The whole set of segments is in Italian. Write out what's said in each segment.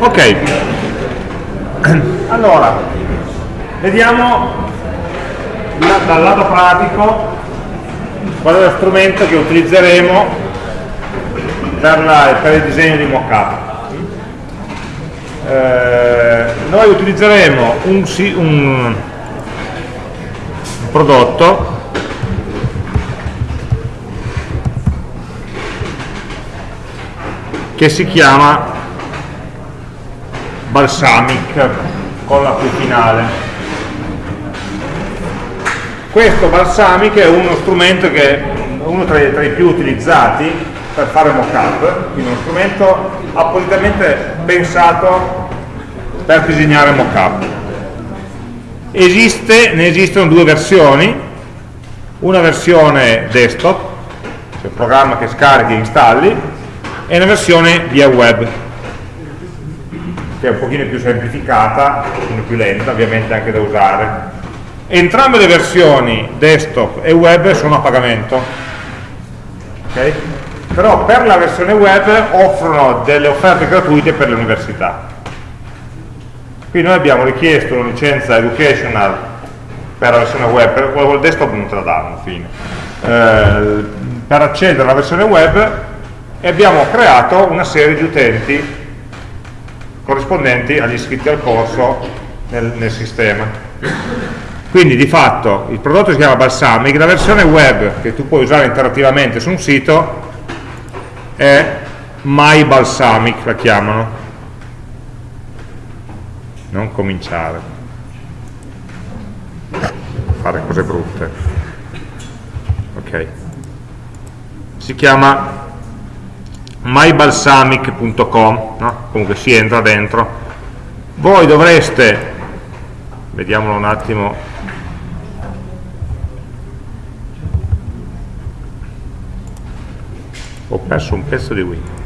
Ok, allora, vediamo dal lato pratico qual è lo strumento che utilizzeremo per, la, per il disegno di mockup. Eh, noi utilizzeremo un, un prodotto che si chiama Balsamic con la Q finale. Questo Balsamic è uno strumento che uno tra i, tra i più utilizzati per fare mockup, quindi uno strumento appositamente pensato per disegnare mockup. Esiste, ne esistono due versioni, una versione desktop, cioè il programma che scarichi e installi, e una versione via web, che è un pochino più semplificata, un pochino più lenta ovviamente anche da usare. Entrambe le versioni desktop e web sono a pagamento, okay? però per la versione web offrono delle offerte gratuite per le università. Qui noi abbiamo richiesto una licenza educational per la versione web, per del desktop non te la danno, fine. Eh, per accedere alla versione web e abbiamo creato una serie di utenti corrispondenti agli iscritti al corso nel, nel sistema. Quindi di fatto il prodotto si chiama Balsamic, la versione web che tu puoi usare interattivamente su un sito è My Balsamic, la chiamano. Non cominciare. Fare cose brutte. Ok. Si chiama mybalsamic.com no? comunque si entra dentro. Voi dovreste vediamolo un attimo. Ho perso un pezzo di Windows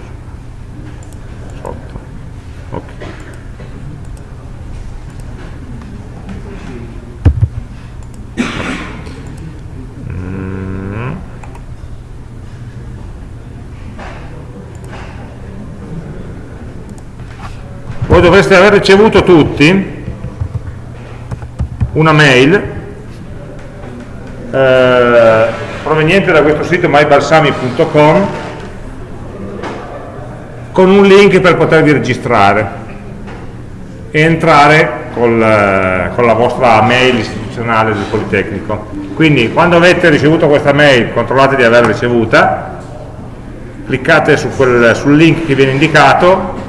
dovreste aver ricevuto tutti una mail eh, proveniente da questo sito mybalsami.com con un link per potervi registrare e entrare col, eh, con la vostra mail istituzionale del Politecnico. Quindi quando avete ricevuto questa mail controllate di averla ricevuta, cliccate su quel, sul link che viene indicato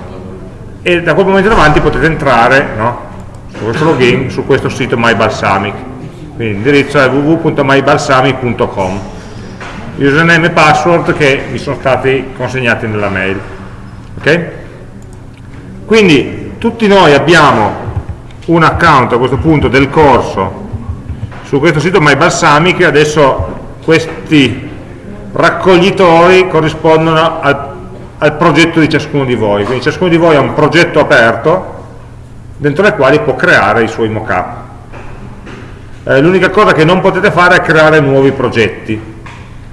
e da quel momento in avanti potete entrare no, su questo login su questo sito MyBalsamic. Quindi l'indirizzo è www.mybalsamic.com username e password che vi sono stati consegnati nella mail. Ok? quindi tutti noi abbiamo un account a questo punto del corso su questo sito MyBalsamic. Adesso questi raccoglitori corrispondono al al progetto di ciascuno di voi, quindi ciascuno di voi ha un progetto aperto dentro il quale può creare i suoi mockup. Eh, L'unica cosa che non potete fare è creare nuovi progetti,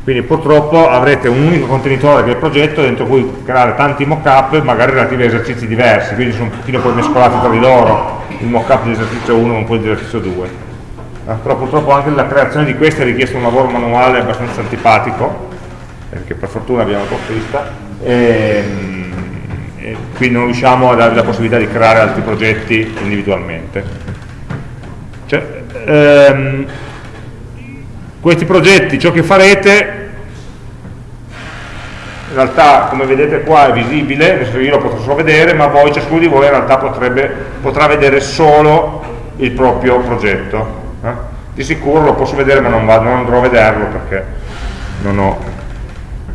quindi purtroppo avrete un unico contenitore che è il progetto dentro cui creare tanti mockup, magari relativi a esercizi diversi, quindi sono un pochino poi mescolati tra di loro, il mockup di esercizio 1 con quello di esercizio 2. Eh, però purtroppo anche la creazione di questi ha richiesto un lavoro manuale abbastanza antipatico, perché per fortuna abbiamo il copista, e, e quindi non riusciamo a darvi la possibilità di creare altri progetti individualmente. Cioè, ehm, questi progetti, ciò che farete, in realtà come vedete qua è visibile, io lo potrò solo vedere, ma voi, ciascuno di voi in realtà potrebbe, potrà vedere solo il proprio progetto. Eh? Di sicuro lo posso vedere ma non, vado, non andrò a vederlo perché non ho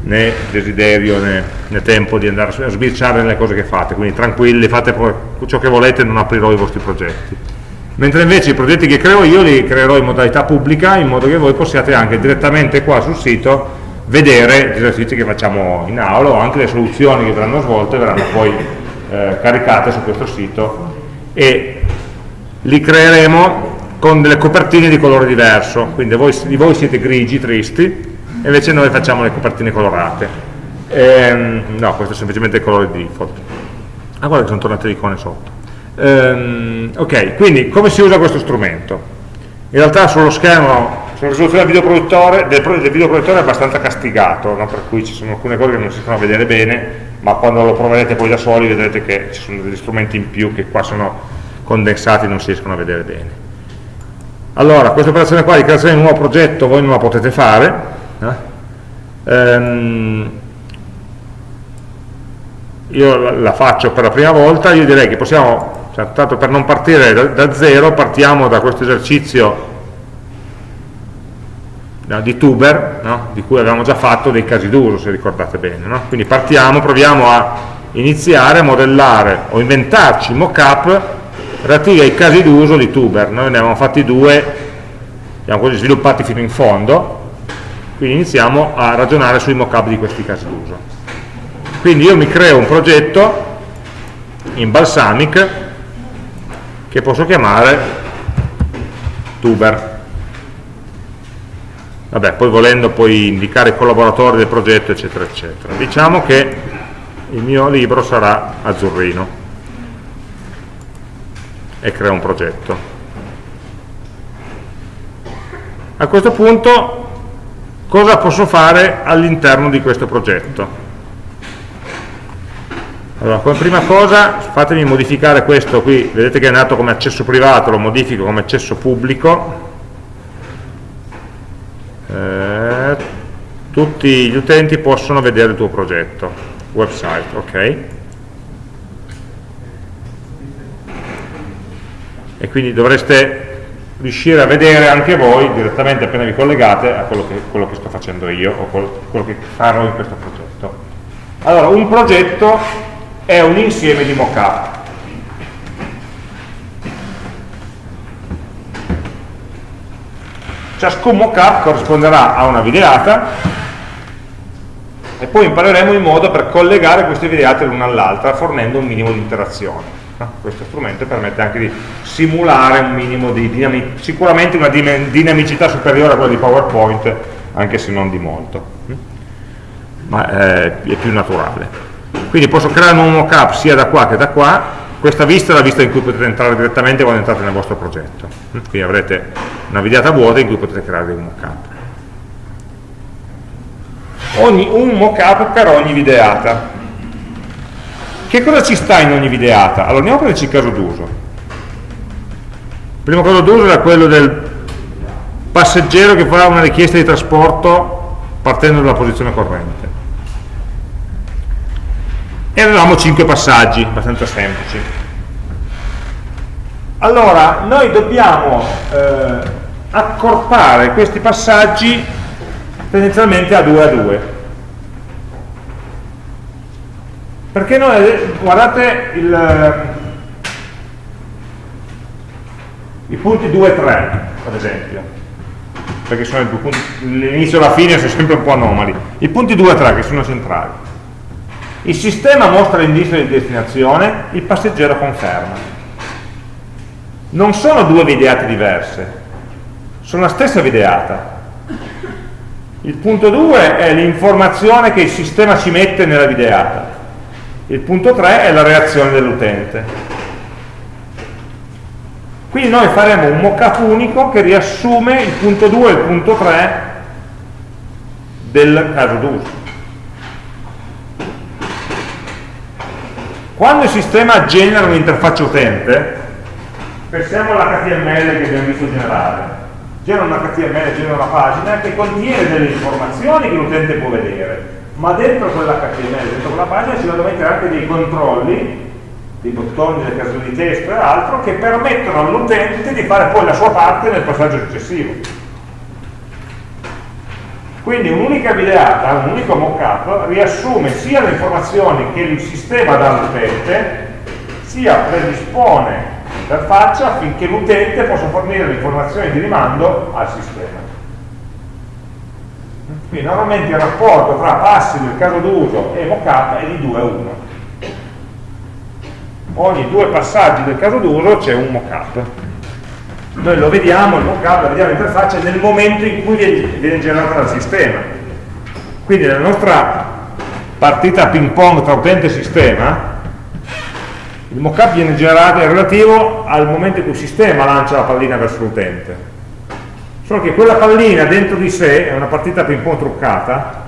né desiderio né, né, tempo di andare a sbirciare nelle cose che fate, quindi tranquilli, fate ciò che volete non aprirò i vostri progetti. Mentre invece i progetti che creo io li creerò in modalità pubblica, in modo che voi possiate anche direttamente qua sul sito vedere gli esercizi che facciamo in aula o anche le soluzioni che verranno svolte verranno poi eh, caricate su questo sito e li creeremo con delle copertine di colore diverso, quindi voi, voi siete grigi, tristi, e invece noi facciamo le copertine colorate ehm, no, questo è semplicemente il colore di default ah guarda che sono tornate le icone sotto ehm, ok quindi come si usa questo strumento in realtà sullo schermo sulla risoluzione del videoproduttore, del, del videoproduttore è abbastanza castigato no? per cui ci sono alcune cose che non si riescono a vedere bene ma quando lo proverete poi da soli vedrete che ci sono degli strumenti in più che qua sono condensati e non si riescono a vedere bene allora, questa operazione qua di creazione di un nuovo progetto voi non la potete fare? Ehm, io la faccio per la prima volta, io direi che possiamo, cioè, tanto per non partire da, da zero, partiamo da questo esercizio no, di tuber, no? di cui avevamo già fatto dei casi d'uso, se ricordate bene. No? Quindi partiamo, proviamo a iniziare a modellare o inventarci mock-up relativi ai casi d'uso di tuber. Noi ne avevamo fatti due, li abbiamo così sviluppati fino in fondo, quindi iniziamo a ragionare sui mock-up di questi casi d'uso. Quindi io mi creo un progetto in Balsamic che posso chiamare tuber. Vabbè, poi volendo poi indicare i collaboratori del progetto, eccetera, eccetera. Diciamo che il mio libro sarà azzurrino e creo un progetto. A questo punto cosa posso fare all'interno di questo progetto? Allora, come prima cosa fatemi modificare questo qui, vedete che è nato come accesso privato, lo modifico come accesso pubblico, eh, tutti gli utenti possono vedere il tuo progetto, website, ok? E quindi dovreste riuscire a vedere anche voi direttamente appena vi collegate a quello che, quello che sto facendo io o quello, quello che farò in questo progetto. Allora, un progetto è un insieme di mockup. Ciascun mockup corrisponderà a una videata e poi impareremo il modo per collegare queste videate l'una all'altra fornendo un minimo di interazione. No? Questo strumento permette anche di simulare un minimo di dinamicità, sicuramente una dinamicità superiore a quella di PowerPoint, anche se non di molto, ma è, è più naturale. Quindi posso creare un mockup sia da qua che da qua, questa vista è la vista in cui potete entrare direttamente quando entrate nel vostro progetto. Quindi avrete una videata vuota in cui potete creare un mockup. Ogni, un mockup per ogni videata che cosa ci sta in ogni videata? Allora andiamo a prenderci il caso d'uso. Il primo caso d'uso era quello del passeggero che fa una richiesta di trasporto partendo dalla posizione corrente. E avevamo 5 passaggi, abbastanza semplici. Allora, noi dobbiamo eh, accorpare questi passaggi tendenzialmente a 2 a 2 perché noi, guardate il, eh, i punti 2 e 3 ad esempio. Perché l'inizio e la fine sono sempre un po' anomali. I punti 2 e 3 che sono centrali. Il sistema mostra l'indice di destinazione il passeggero conferma. Non sono due videate diverse sono la stessa videata. Il punto 2 è l'informazione che il sistema ci mette nella videata il punto 3 è la reazione dell'utente. Quindi noi faremo un mockup unico che riassume il punto 2 e il punto 3 del caso d'uso. Quando il sistema genera un'interfaccia utente, pensiamo all'HTML che abbiamo visto generare, genera un HTML, genera una pagina che contiene delle informazioni che l'utente può vedere ma dentro quell'HTML, dentro quella pagina ci vanno mettere anche dei controlli, dei bottoni, delle caselle di testo e altro, che permettono all'utente di fare poi la sua parte nel passaggio successivo. Quindi un'unica videata, un unico mockup, riassume sia le informazioni che il sistema dà all'utente, sia predispone l'interfaccia affinché l'utente possa fornire le informazioni di rimando al sistema. Quindi normalmente il rapporto tra passi del caso d'uso e mockup è di 2 a 1. Ogni due passaggi del caso d'uso c'è un mockup. Noi lo vediamo, il mockup, lo vediamo l'interfaccia nel momento in cui viene generata dal sistema. Quindi nella nostra partita ping pong tra utente e sistema, il mockup viene generato è relativo al momento in cui il sistema lancia la pallina verso l'utente solo che quella pallina dentro di sé è una partita ping pong truccata.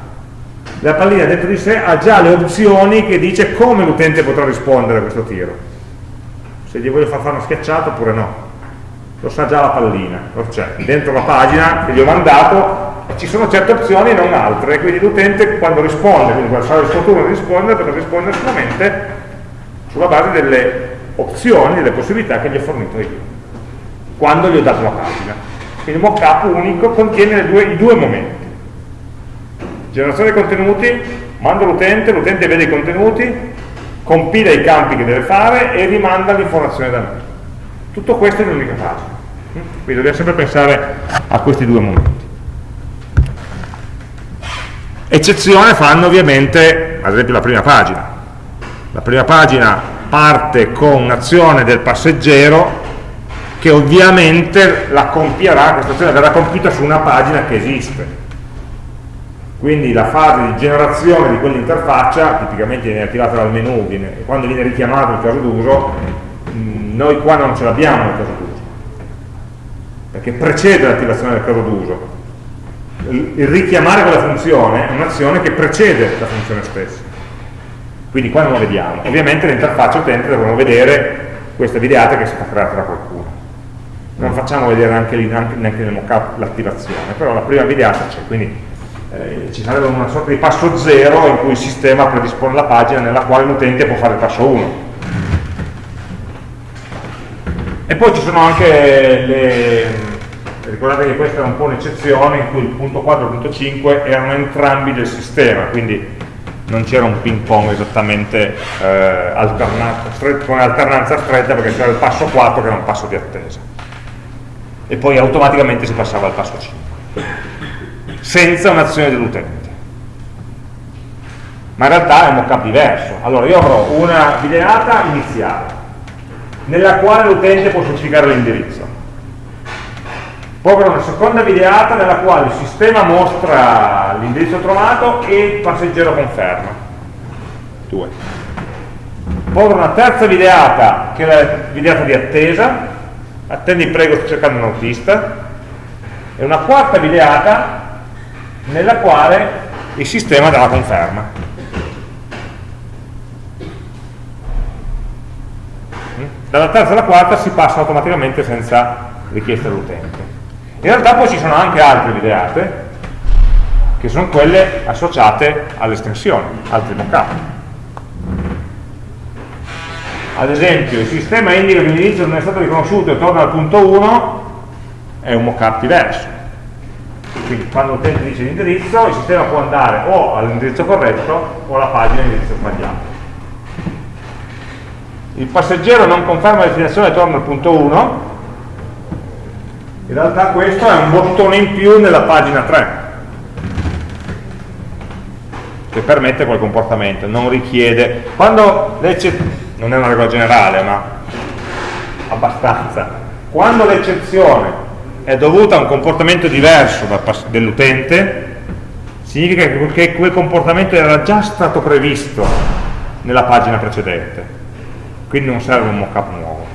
La pallina dentro di sé ha già le opzioni che dice come l'utente potrà rispondere a questo tiro. Se gli voglio far fare una schiacciata oppure no. Lo sa già la pallina. Lo c'è. Dentro la pagina che gli ho mandato ci sono certe opzioni e non altre. Quindi l'utente quando risponde quindi quando sarà il suo turno di rispondere potrà rispondere solamente sulla base delle opzioni, delle possibilità che gli ho fornito io quando gli ho dato la pagina quindi mockup unico contiene due, i due momenti. Generazione dei contenuti mando l'utente, l'utente vede i contenuti compila i campi che deve fare e rimanda l'informazione da me. Tutto questo in un'unica pagina. Quindi dobbiamo sempre pensare a questi due momenti. Eccezione fanno ovviamente ad esempio la prima pagina. La prima pagina parte con un'azione del passeggero che ovviamente la compierà, questa azione verrà compita su una pagina che esiste. Quindi la fase di generazione di quell'interfaccia tipicamente viene attivata dal menu viene, quando viene richiamato il caso d'uso mm, noi qua non ce l'abbiamo nel caso d'uso perché precede l'attivazione del caso d'uso. Il richiamare quella funzione è un'azione che precede la funzione stessa. Quindi qua non lo vediamo. Ovviamente l'interfaccia utente dovremo vedere questa videata che è stata creata da qualcuno non facciamo vedere anche lì, neanche nel mockup l'attivazione però la prima videata c'è quindi eh, ci sarebbe una sorta di passo zero in cui il sistema predispone la pagina nella quale l'utente può fare il passo 1 e poi ci sono anche le ricordate che questa è un po' un'eccezione in cui il punto 4 e il punto 5 erano entrambi del sistema quindi non c'era un ping pong esattamente eh, alternato, con alternanza stretta perché c'era il passo 4 che era un passo di attesa e poi automaticamente si passava al passo 5 senza un'azione dell'utente ma in realtà è un mockup diverso allora io avrò una videata iniziale nella quale l'utente può specificare l'indirizzo poi avrò una seconda videata nella quale il sistema mostra l'indirizzo trovato e il passeggero conferma. Due. Poi avrò una terza videata, che è la videata di attesa, attendi prego sto cercando un autista, e una quarta videata nella quale il sistema dà la conferma. Dalla terza alla quarta si passa automaticamente senza richiesta dell'utente. In realtà poi ci sono anche altre videate, che sono quelle associate all'estensione, altri mockup. Ad esempio, il sistema indica che l'indirizzo non è stato riconosciuto e torna al punto 1, è un mockup diverso. Quindi quando l'utente dice l'indirizzo, il sistema può andare o all'indirizzo corretto o alla pagina all'indirizzo sbagliato. Il passeggero non conferma la destinazione e torna al punto 1, in realtà questo è un bottone in più nella pagina 3 che permette quel comportamento, non richiede quando non è una regola generale ma abbastanza. Quando l'eccezione è dovuta a un comportamento diverso dell'utente significa che quel comportamento era già stato previsto nella pagina precedente. Quindi non serve un mockup nuovo.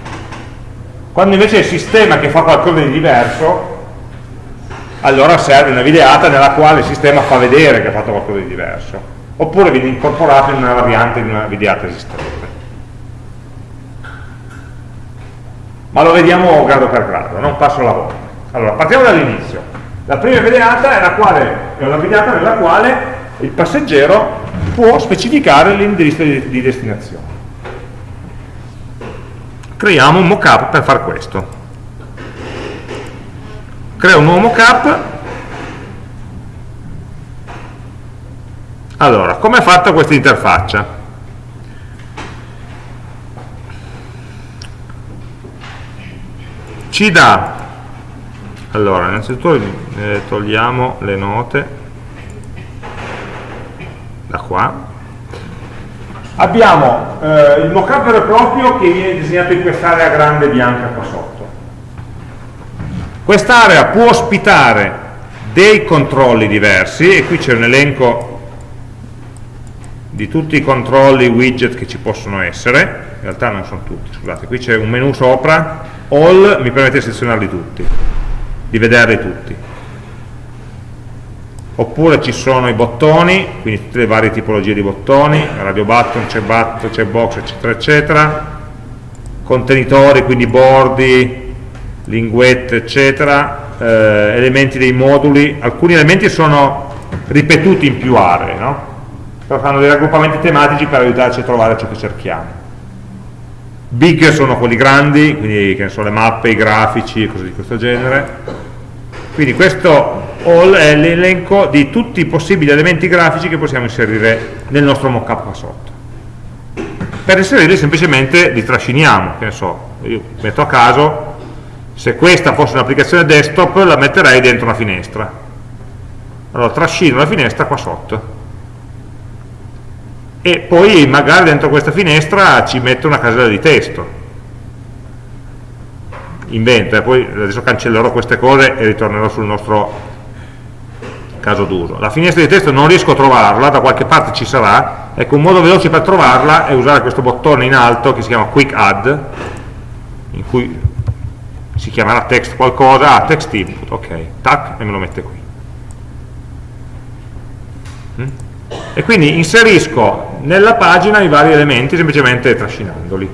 Quando invece è il sistema che fa qualcosa di diverso, allora serve una videata nella quale il sistema fa vedere che ha fatto qualcosa di diverso, oppure viene incorporato in una variante di una videata esistente. Ma lo vediamo grado per grado, non passo alla volta. Allora, partiamo dall'inizio. La prima videata è, quale, è una videata nella quale il passeggero può specificare l'indirizzo di, di destinazione creiamo un mockup per fare questo creo un nuovo mockup allora, come è fatta questa interfaccia? Ci dà. Allora, innanzitutto eh, togliamo le note. Da qua. Abbiamo eh, il mockup vero e proprio che viene disegnato in quest'area grande bianca qua sotto. Quest'area può ospitare dei controlli diversi e qui c'è un elenco di tutti i controlli widget che ci possono essere, in realtà non sono tutti, scusate, qui c'è un menu sopra, all mi permette di selezionarli tutti, di vederli tutti. Oppure ci sono i bottoni, quindi tutte le varie tipologie di bottoni, radio button, c'è button, c'è box, eccetera, eccetera, contenitori, quindi bordi, linguette, eccetera, eh, elementi dei moduli, alcuni elementi sono ripetuti in più aree, no? però fanno dei raggruppamenti tematici per aiutarci a trovare ciò che cerchiamo. Big sono quelli grandi, quindi che ne so, le mappe, i grafici, cose di questo genere. Quindi questo all è l'elenco di tutti i possibili elementi grafici che possiamo inserire nel nostro mockup qua sotto. Per inserirli semplicemente li trasciniamo, che ne so, io metto a caso, se questa fosse un'applicazione desktop la metterei dentro una finestra. Allora trascino la finestra qua sotto e poi magari dentro questa finestra ci metto una casella di testo. Invento, eh, poi adesso cancellerò queste cose e ritornerò sul nostro caso d'uso. La finestra di testo non riesco a trovarla, da qualche parte ci sarà. Ecco un modo veloce per trovarla è usare questo bottone in alto che si chiama quick add in cui si chiamerà text qualcosa, ah, text input, ok, tac, e me lo mette qui. Mm? e quindi inserisco nella pagina i vari elementi semplicemente trascinandoli.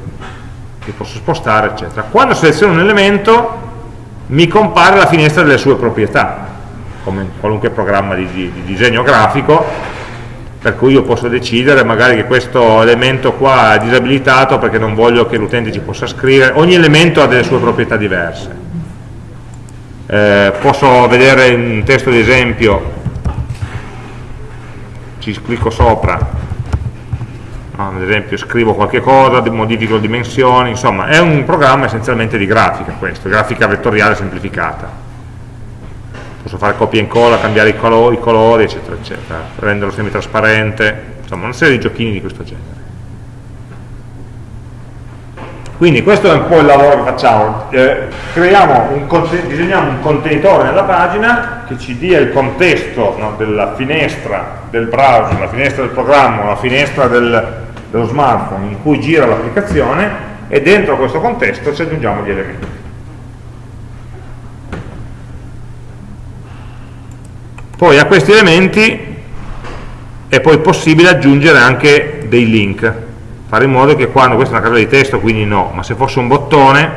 Li posso spostare eccetera. Quando seleziono un elemento mi compare la finestra delle sue proprietà come in qualunque programma di, di, di disegno grafico per cui io posso decidere magari che questo elemento qua è disabilitato perché non voglio che l'utente ci possa scrivere. Ogni elemento ha delle sue proprietà diverse. Eh, posso vedere un testo di esempio ci clicco sopra ad esempio scrivo qualche cosa, modifico le dimensioni, insomma è un programma essenzialmente di grafica questo, grafica vettoriale semplificata. Posso fare copia e incolla, cambiare i colori, i colori eccetera eccetera, renderlo semi-trasparente insomma una serie di giochini di questo genere. Quindi questo è un po' il lavoro che facciamo. Eh, un disegniamo un contenitore nella pagina che ci dia il contesto no, della finestra del browser, la finestra del programma, la finestra del, dello smartphone in cui gira l'applicazione e dentro questo contesto ci aggiungiamo gli elementi. Poi a questi elementi è poi possibile aggiungere anche dei link fare in modo che quando, questa è una casella di testo quindi no, ma se fosse un bottone,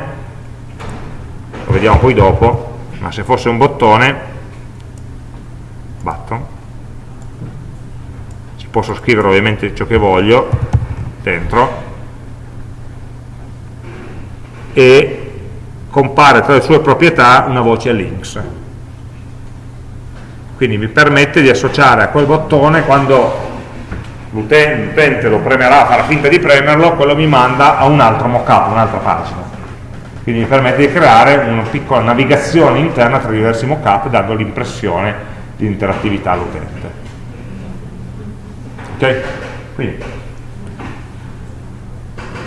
lo vediamo poi dopo, ma se fosse un bottone, button, ci posso scrivere ovviamente ciò che voglio dentro e compare tra le sue proprietà una voce links quindi mi permette di associare a quel bottone quando l'utente lo premerà, farà finta di premerlo, quello mi manda a un altro mockup, un'altra pagina. Quindi mi permette di creare una piccola navigazione interna tra diversi mockup dando l'impressione di interattività all'utente. Ok? Quindi,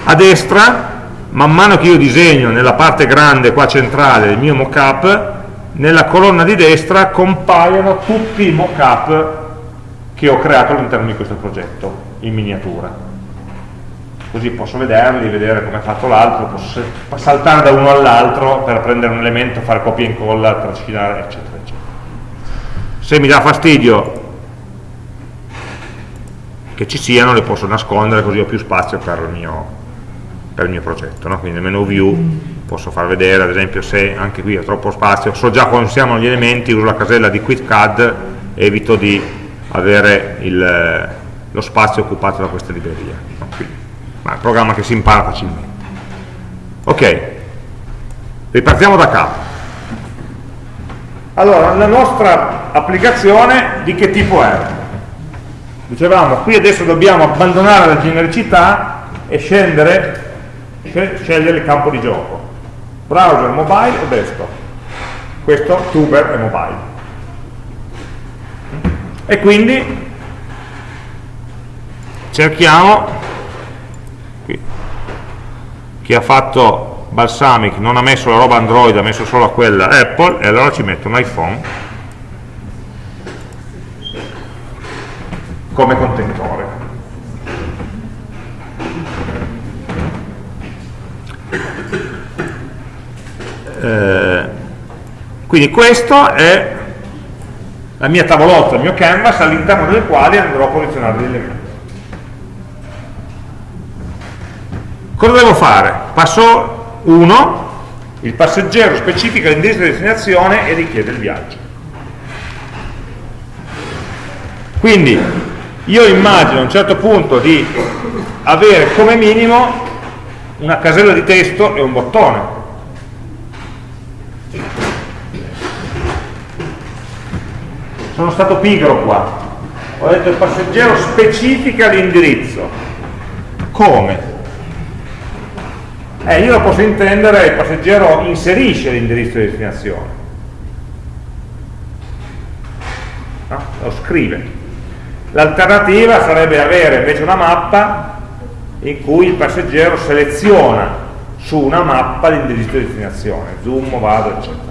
a destra, man mano che io disegno nella parte grande qua centrale del mio mockup, nella colonna di destra compaiono tutti i mockup che ho creato all'interno di questo progetto in miniatura. Così posso vederli, vedere come è fatto l'altro posso saltare da uno all'altro per prendere un elemento, fare copia e incolla trascinare, eccetera, eccetera. Se mi dà fastidio che ci siano le posso nascondere così ho più spazio per il mio, per il mio progetto no? quindi nel menu view posso far vedere ad esempio se anche qui ho troppo spazio so già quando siamo gli elementi uso la casella di quick add evito di avere il, lo spazio occupato da questa libreria. No, ma è un programma che si impara facilmente. Ok, ripartiamo da capo. Allora, la nostra applicazione di che tipo è? Dicevamo, qui adesso dobbiamo abbandonare la genericità e scendere, scegliere il campo di gioco. Browser, mobile o desktop? Questo tuber è mobile e quindi cerchiamo qui, chi ha fatto Balsamic non ha messo la roba Android ha messo solo quella Apple e allora ci metto un iPhone come contenitore Eh, quindi questo è la mia tavolozza, il mio canvas all'interno del quale andrò a posizionare gli elementi. Cosa devo fare? Passo 1, il passeggero specifica l'indirizzo di destinazione e richiede il viaggio. Quindi io immagino a un certo punto di avere come minimo una casella di testo e un bottone. Sono stato pigro qua. Ho detto il passeggero specifica l'indirizzo. Come? Eh, io lo posso intendere, il passeggero inserisce l'indirizzo di destinazione. No? Lo scrive. L'alternativa sarebbe avere invece una mappa in cui il passeggero seleziona su una mappa l'indirizzo di destinazione, zoom, vado, eccetera.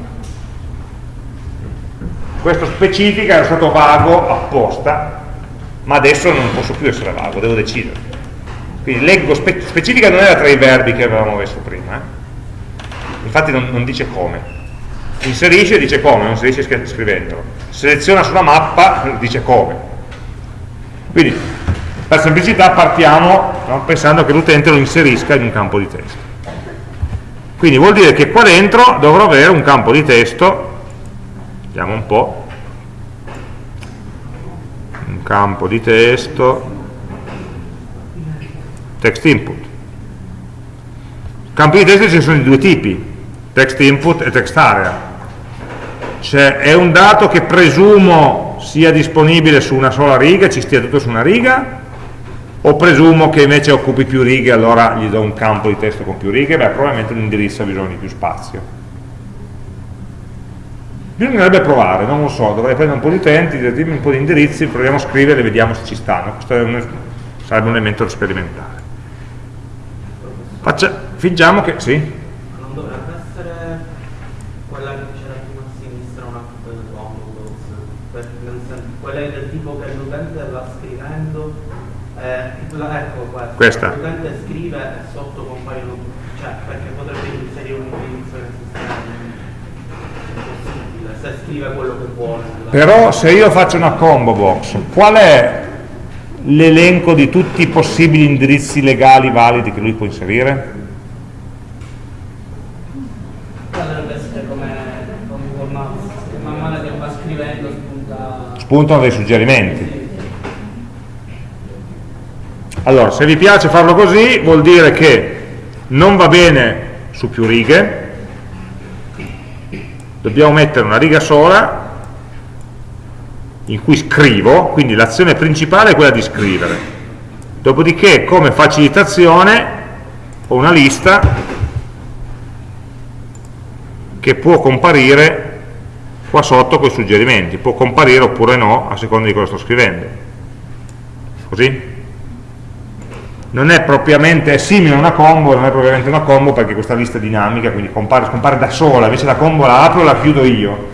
Questo specifica è stato vago apposta, ma adesso non posso più essere vago, devo decidere. Quindi leggo, spe specifica non era tra i verbi che avevamo messo prima, eh? infatti non, non dice come. Inserisce dice come, non inserisce scrivendolo. Seleziona sulla mappa dice come quindi per semplicità partiamo no, pensando che l'utente lo inserisca in un campo di testo. Quindi vuol dire che qua dentro dovrò avere un campo di testo, vediamo un po', un campo di testo, text input. Campi di testo ci sono di due tipi, text input e text area. Cioè è un dato che presumo sia disponibile su una sola riga, ci stia tutto su una riga, o presumo che invece occupi più righe, allora gli do un campo di testo con più righe, beh probabilmente un indirizzo ha bisogno di più spazio. Bisognerebbe provare, non lo so, dovrei prendere un po' di utenti, dirmi un po' di indirizzi, proviamo a scrivere e vediamo se ci stanno. Questo un, sarebbe un elemento da sperimentare. Faccia, fingiamo che, sì? quella del tipo che l'utente va scrivendo, eh, la, ecco questa. l'utente scrive e sotto compaiono, cioè perché potrebbe inserire un indirizzo nel sistema, scrive quello che vuole. Però se io faccio una combo box, qual è l'elenco di tutti i possibili indirizzi legali validi che lui può inserire? spuntano dei suggerimenti. Allora, se vi piace farlo così, vuol dire che non va bene su più righe, dobbiamo mettere una riga sola in cui scrivo, quindi l'azione principale è quella di scrivere. Dopodiché, come facilitazione, ho una lista che può comparire qua sotto con i suggerimenti, può comparire oppure no a seconda di cosa sto scrivendo. Così? Non è propriamente, è simile a una combo, non è propriamente una combo perché questa lista è dinamica, quindi compare, scompare da sola, invece la combo la apro e la chiudo io.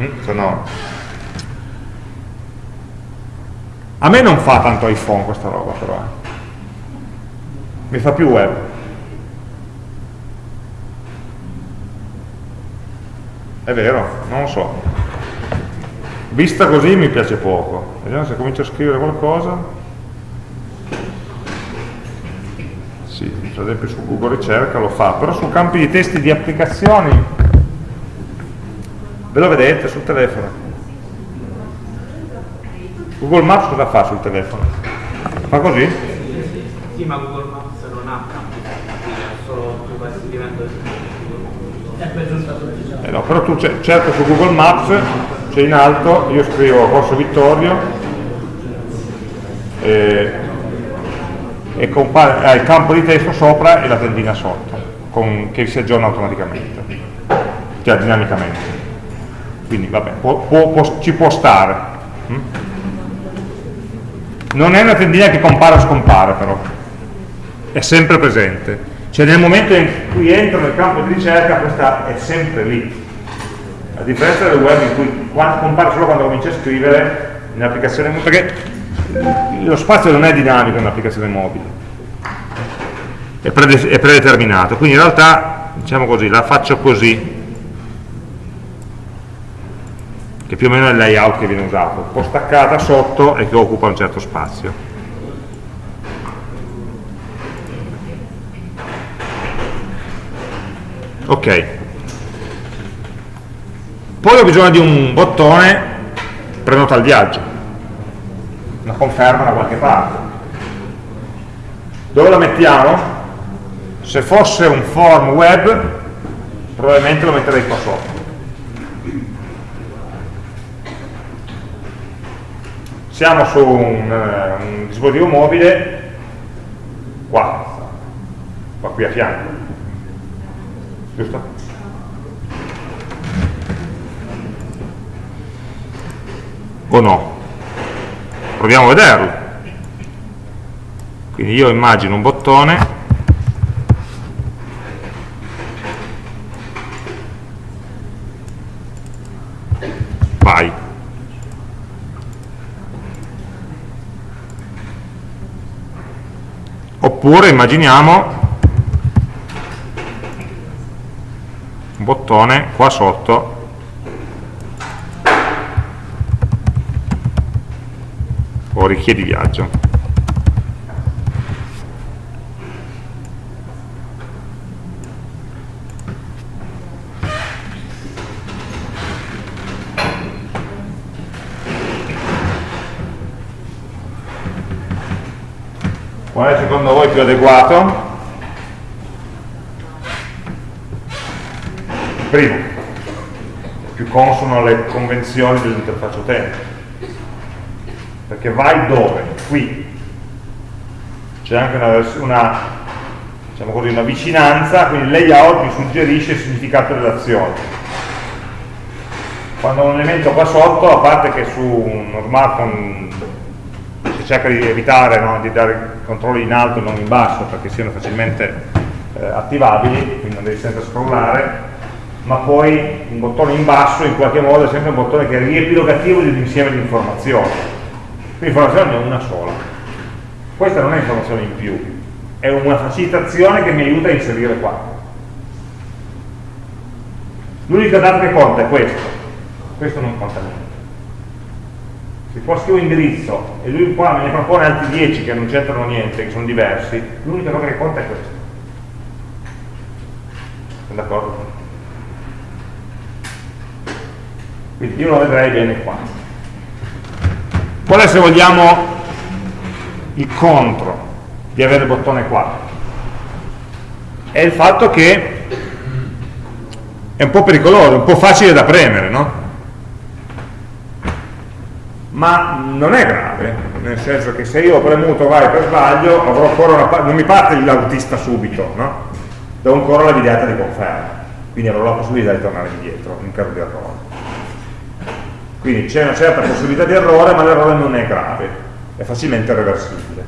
Mm? Sono... A me non fa tanto iPhone questa roba però, eh. mi fa più web. È vero, non lo so. Vista così mi piace poco. Vediamo se comincio a scrivere qualcosa. Sì, per esempio su Google ricerca lo fa, però su campi di testi di applicazioni ve lo vedete sul telefono. Google Maps cosa fa sul telefono? Fa così? Sì, ma Google Maps non ha campi, solo tu vai scrivendo eh no, però tu cerca su Google Maps, c'è in alto, io scrivo Corso Vittorio e, e compare, hai il campo di testo sopra e la tendina sotto, con, che si aggiorna automaticamente, cioè dinamicamente. Quindi vabbè, può, può, può, ci può stare. Hm? Non è una tendina che compare o scompare però, è sempre presente cioè nel momento in cui entro nel campo di ricerca questa è sempre lì. A differenza del web in cui compare solo quando cominci a scrivere in perché lo spazio non è dinamico in un'applicazione mobile, è, è predeterminato, quindi in realtà diciamo così, la faccio così, che più o meno è il layout che viene usato, un po' staccata sotto e che occupa un certo spazio. Ok. Poi ho bisogno di un bottone prenota il viaggio, conferma da qualche parte. Dove la mettiamo? Se fosse un form web, probabilmente lo metterei qua sotto. Siamo su un, uh, un dispositivo mobile, qua, qua qui a fianco, giusto? O no? Proviamo a vederlo. Quindi io immagino un bottone. Vai. Oppure immaginiamo un bottone qua sotto o richiedi viaggio Qual è secondo voi più adeguato? Primo, più consono alle convenzioni dell'interfaccia utente. Perché vai dove? Qui. C'è anche una, una, diciamo così, una vicinanza, quindi il layout mi suggerisce il significato dell'azione. Quando ho un elemento qua sotto, a parte che su uno smartphone cerca di evitare no, di dare controlli in alto e non in basso perché siano facilmente eh, attivabili, quindi non devi sempre scrollare, ma poi un bottone in basso in qualche modo è sempre un bottone che è riepilogativo di un insieme di informazioni. Quindi informazione ne ho una sola. Questa non è informazione in più, è una facilitazione che mi aiuta a inserire qua. L'unica data che conta è questo, questo non conta niente se qua scrivo indirizzo e lui qua me ne propone altri 10 che non c'entrano niente, che sono diversi, l'unica cosa che conta è questo. Sono d'accordo? Quindi io lo vedrei bene qua. Qual è se vogliamo il contro di avere il bottone qua? È il fatto che è un po' pericoloso, un po' facile da premere, no? ma non è grave, nel senso che se io ho premuto vai per sbaglio, avrò ancora una, non mi parte l'autista subito, no? do ancora la videata di conferma, quindi avrò la possibilità di tornare indietro in caso di errore. Quindi c'è una certa possibilità di errore, ma l'errore non è grave, è facilmente reversibile.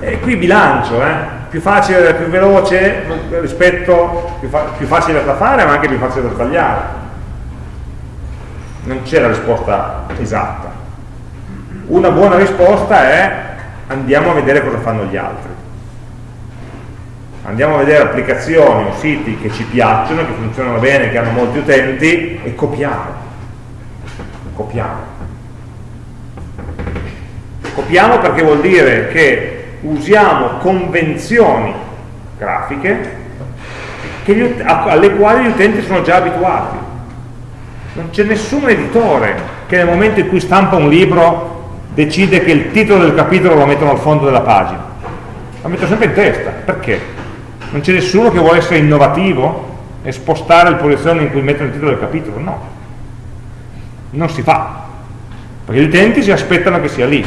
E qui bilancio, eh? più facile, più veloce rispetto, più, fa più facile da fare, ma anche più facile da sbagliare non c'è la risposta esatta. Una buona risposta è andiamo a vedere cosa fanno gli altri. Andiamo a vedere applicazioni o siti che ci piacciono, che funzionano bene, che hanno molti utenti e copiamo. Copiamo. Copiamo perché vuol dire che usiamo convenzioni grafiche che, alle quali gli utenti sono già abituati non c'è nessun editore che nel momento in cui stampa un libro decide che il titolo del capitolo lo mettono al fondo della pagina lo metto sempre in testa, perché? Non c'è nessuno che vuole essere innovativo e spostare il posizione in cui mettono il titolo del capitolo, no non si fa perché gli utenti si aspettano che sia lì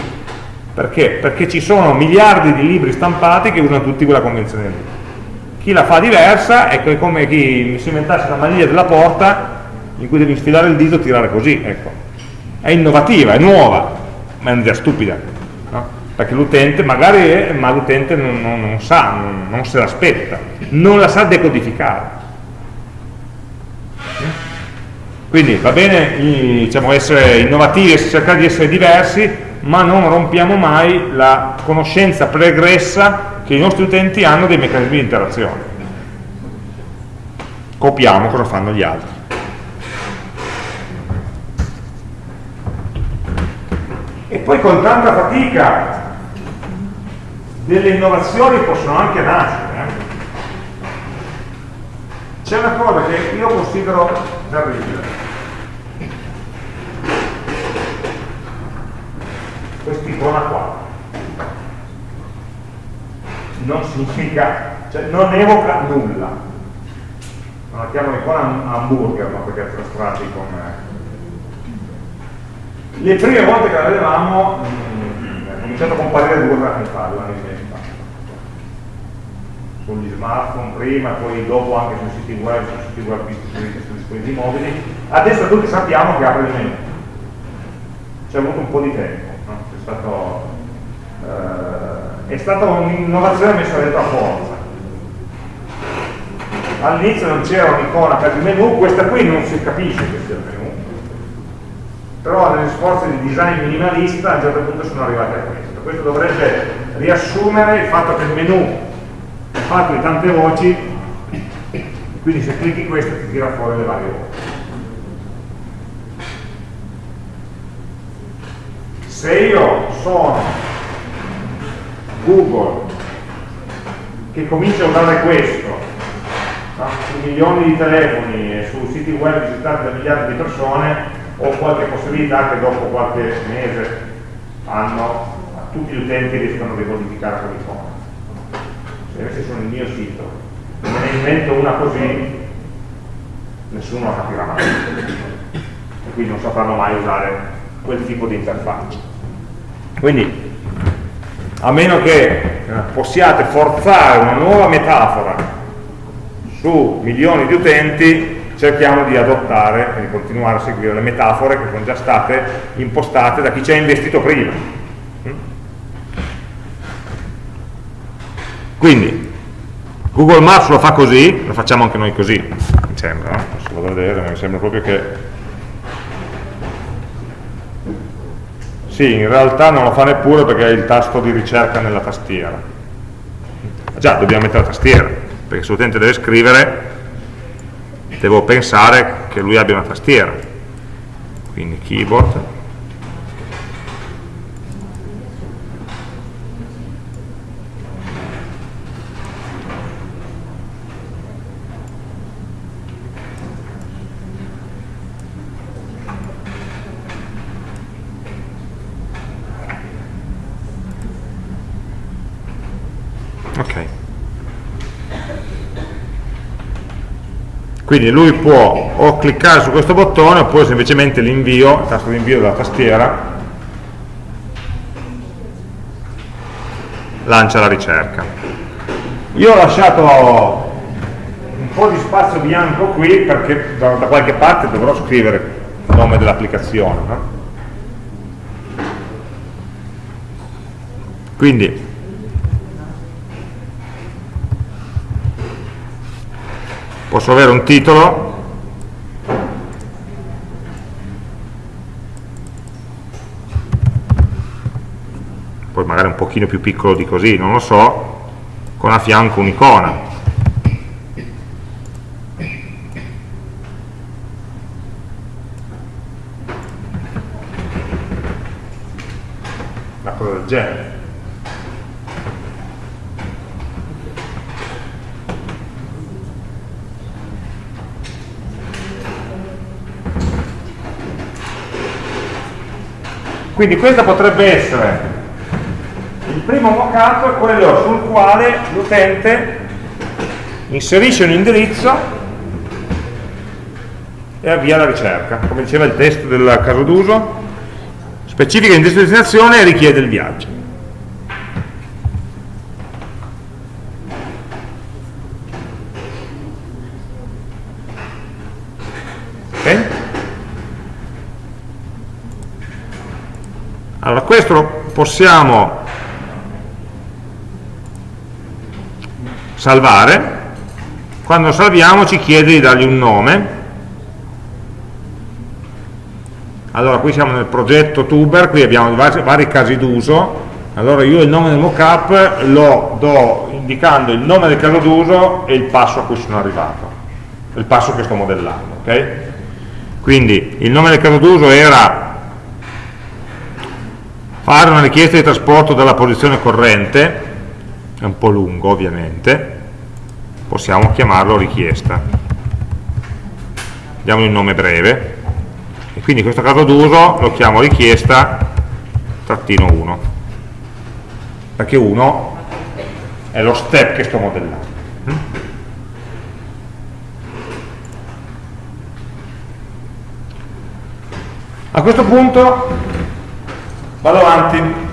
perché? Perché ci sono miliardi di libri stampati che usano tutti quella convenzione lì chi la fa diversa è come chi si inventasse la maniglia della porta in cui devi sfilare il dito e tirare così, ecco. È innovativa, è nuova, ma è un'idea stupida, no? Perché l'utente magari è, ma l'utente non, non, non, sa, non, non se l'aspetta, non la sa decodificare. Quindi va bene diciamo, essere innovativi, cercare di essere diversi, ma non rompiamo mai la conoscenza pregressa che i nostri utenti hanno dei meccanismi di interazione. Copiamo cosa fanno gli altri. E poi con tanta fatica delle innovazioni possono anche nascere. Eh? C'è una cosa che io considero terribile. Quest'icona qua. Non significa, cioè non evoca nulla. Non la chiamo icona hamburger, ma perché è strati con... Le prime volte che la vedevamo, mh, mm, è cominciato a comparire due anni fa, due anni fa sugli smartphone prima, poi dopo anche sui siti web, sui siti web distribuiti sui dispositivi mobili. Adesso tutti sappiamo che apre il menu. Ci è avuto un po' di tempo, no? è, stato, eh, è stata un'innovazione messa dentro a forza. All'inizio non c'era un'icona per il menu, questa qui non si capisce che sia il menu, però negli sforzi di design minimalista a un certo punto sono arrivati a questo. Questo dovrebbe riassumere il fatto che il menu fatto di tante voci quindi se clicchi questo ti tira fuori le varie voci. Se io sono Google che comincia a usare questo su milioni di telefoni e su siti web visitati da miliardi di persone ho qualche possibilità che dopo qualche mese hanno tutti gli utenti riescono a decodificare quell'icona e questi sono il mio sito, me ne invento una così, nessuno la capirà mai. E quindi non sapranno mai usare quel tipo di interfaccia. Quindi, a meno che eh, possiate forzare una nuova metafora su milioni di utenti, cerchiamo di adottare e di continuare a seguire le metafore che sono già state impostate da chi ci ha investito prima Quindi, Google Maps lo fa così, lo facciamo anche noi così, mi sembra, no? Posso vado a vedere, ma mi sembra proprio che... Sì, in realtà non lo fa neppure perché ha il tasto di ricerca nella tastiera. Già, dobbiamo mettere la tastiera, perché se l'utente deve scrivere, devo pensare che lui abbia una tastiera. Quindi keyboard, quindi lui può o cliccare su questo bottone oppure semplicemente l'invio, il tasto di invio della tastiera lancia la ricerca io ho lasciato un po' di spazio bianco qui perché da, da qualche parte dovrò scrivere il nome dell'applicazione no? quindi posso avere un titolo poi magari un pochino più piccolo di così, non lo so, con a fianco un'icona. Una cosa del genere. Quindi questo potrebbe essere il primo mockup, quello sul quale l'utente inserisce un indirizzo e avvia la ricerca. Come diceva il testo del caso d'uso, specifica l'indirizzo di destinazione e richiede il viaggio. Allora, questo lo possiamo salvare, quando salviamo ci chiede di dargli un nome, allora qui siamo nel progetto tuber qui abbiamo vari, vari casi d'uso. Allora io il nome del mockup lo do indicando il nome del caso d'uso e il passo a cui sono arrivato. Il passo che sto modellando ok? quindi il nome del caso d'uso era fare una richiesta di trasporto dalla posizione corrente è un po' lungo ovviamente possiamo chiamarlo richiesta. Diamo un nome breve e quindi in questo caso d'uso lo chiamo richiesta trattino 1 perché 1 è lo step che sto modellando. A questo punto vado avanti.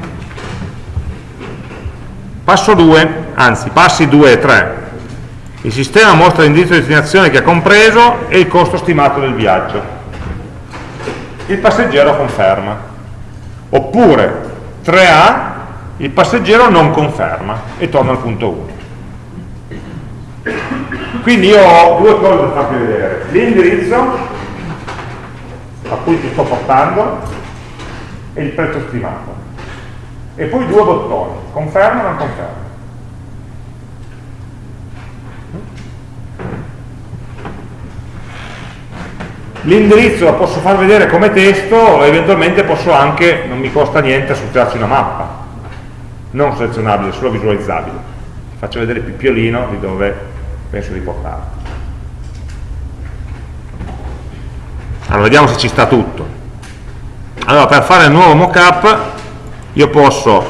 Passo 2 anzi passi 2 e 3 il sistema mostra l'indirizzo di destinazione che ha compreso e il costo stimato del viaggio. Il passeggero conferma. Oppure 3A il passeggero non conferma e torna al punto 1 quindi io ho due cose da farvi vedere. L'indirizzo a cui ti sto portando e il prezzo stimato. E poi due bottoni, conferma o non conferma. L'indirizzo lo posso far vedere come testo o eventualmente posso anche, non mi costa niente, associarci una mappa, non selezionabile, solo visualizzabile. Faccio vedere il pippiolino di dove penso di portarlo. Allora, vediamo se ci sta tutto allora per fare il nuovo mockup io posso